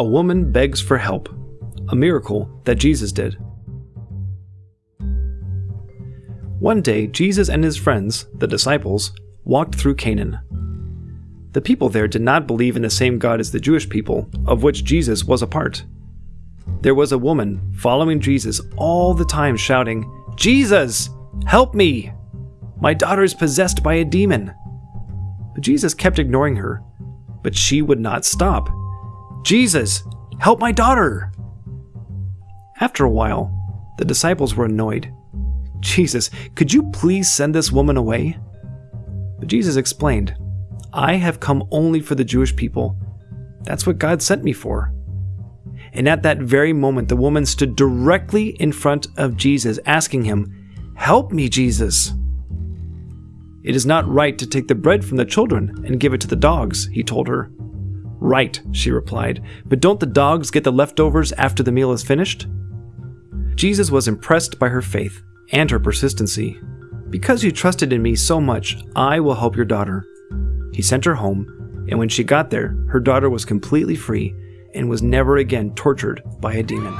A woman begs for help, a miracle that Jesus did. One day, Jesus and his friends, the disciples, walked through Canaan. The people there did not believe in the same God as the Jewish people, of which Jesus was a part. There was a woman following Jesus all the time shouting, Jesus, help me! My daughter is possessed by a demon. But Jesus kept ignoring her, but she would not stop. Jesus, help my daughter! After a while, the disciples were annoyed. Jesus, could you please send this woman away? But Jesus explained, I have come only for the Jewish people. That's what God sent me for. And at that very moment, the woman stood directly in front of Jesus, asking him, Help me, Jesus. It is not right to take the bread from the children and give it to the dogs, he told her. Right, she replied, but don't the dogs get the leftovers after the meal is finished? Jesus was impressed by her faith and her persistency. Because you trusted in me so much, I will help your daughter. He sent her home, and when she got there, her daughter was completely free and was never again tortured by a demon.